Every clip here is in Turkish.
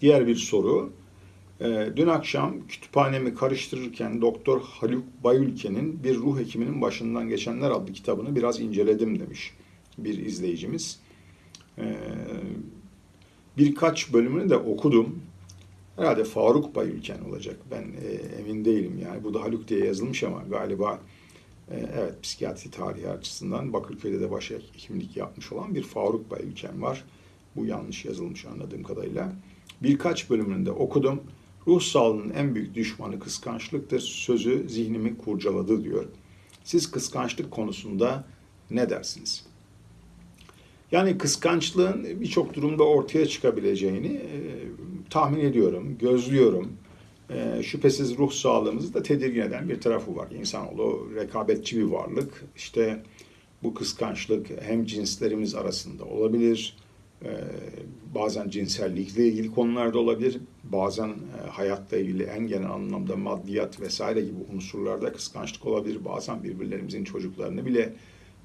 Diğer bir soru. Ee, dün akşam kütüphanemi karıştırırken Doktor Haluk Bayülken'in Bir Ruh Hekiminin Başından Geçenler adlı kitabını biraz inceledim demiş bir izleyicimiz. Ee, birkaç bölümünü de okudum. Herhalde Faruk Bayülken olacak. Ben e, emin değilim yani. Bu Haluk diye yazılmış ama galiba e, evet psikiyatri tarihi açısından Bakırköy'de de başhekimlik yapmış olan bir Faruk Bayülken var. Bu yanlış yazılmış anladığım kadarıyla. Birkaç bölümünü de okudum. Ruh sağlığının en büyük düşmanı kıskançlıktır. Sözü zihnimi kurcaladı diyor. Siz kıskançlık konusunda ne dersiniz? Yani kıskançlığın birçok durumda ortaya çıkabileceğini e, tahmin ediyorum, gözlüyorum. E, şüphesiz ruh sağlığımızı da tedirgin eden bir tarafı var. İnsanoğlu rekabetçi bir varlık. İşte bu kıskançlık hem cinslerimiz arasında olabilir, bazen cinsellikle ilgili konularda olabilir, bazen e, hayatla ilgili en genel anlamda maddiyat vesaire gibi unsurlarda kıskançlık olabilir. Bazen birbirlerimizin çocuklarını bile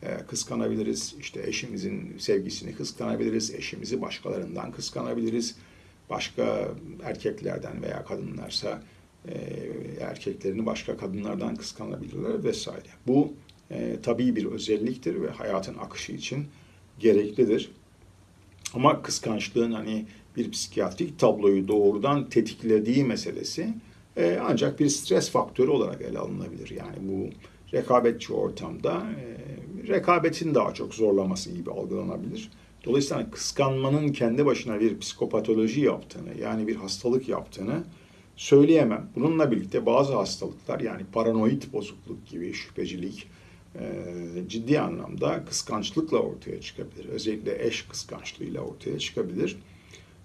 e, kıskanabiliriz. İşte eşimizin sevgisini kıskanabiliriz, eşimizi başkalarından kıskanabiliriz. Başka erkeklerden veya kadınlarsa e, erkeklerini başka kadınlardan kıskanabilirler vesaire. Bu tabii bir özelliktir ve hayatın akışı için gereklidir. Ama kıskançlığın hani bir psikiyatrik tabloyu doğrudan tetiklediği meselesi e, ancak bir stres faktörü olarak ele alınabilir. Yani bu rekabetçi ortamda e, rekabetin daha çok zorlaması gibi algılanabilir. Dolayısıyla hani kıskanmanın kendi başına bir psikopatoloji yaptığını yani bir hastalık yaptığını söyleyemem. Bununla birlikte bazı hastalıklar yani paranoid bozukluk gibi şüphecilik, ciddi anlamda kıskançlıkla ortaya çıkabilir. Özellikle eş kıskançlığıyla ortaya çıkabilir.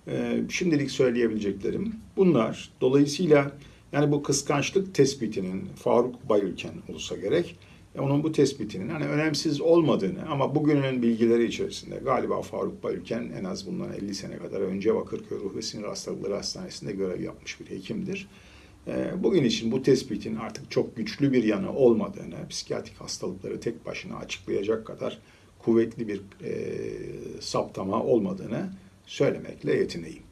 E, şimdilik söyleyebileceklerim bunlar. Dolayısıyla yani bu kıskançlık tespitinin Faruk Bayülken olsa gerek. e, Onun bu tespitinin hani önemsiz olmadığını ama bugünün bilgileri içerisinde galiba Faruk Bayülken en az bundan 50 sene kadar önce Bakırköy Ruh ve Sinir Hastalıkları Hastanesi'nde görev yapmış bir hekimdir. Ee, bugün için bu tespitin artık çok güçlü bir yanı olmadığını, psikiyatrik hastalıkları tek başına açıklayacak kadar kuvvetli bir e, saptama olmadığını söylemekle yetineyim.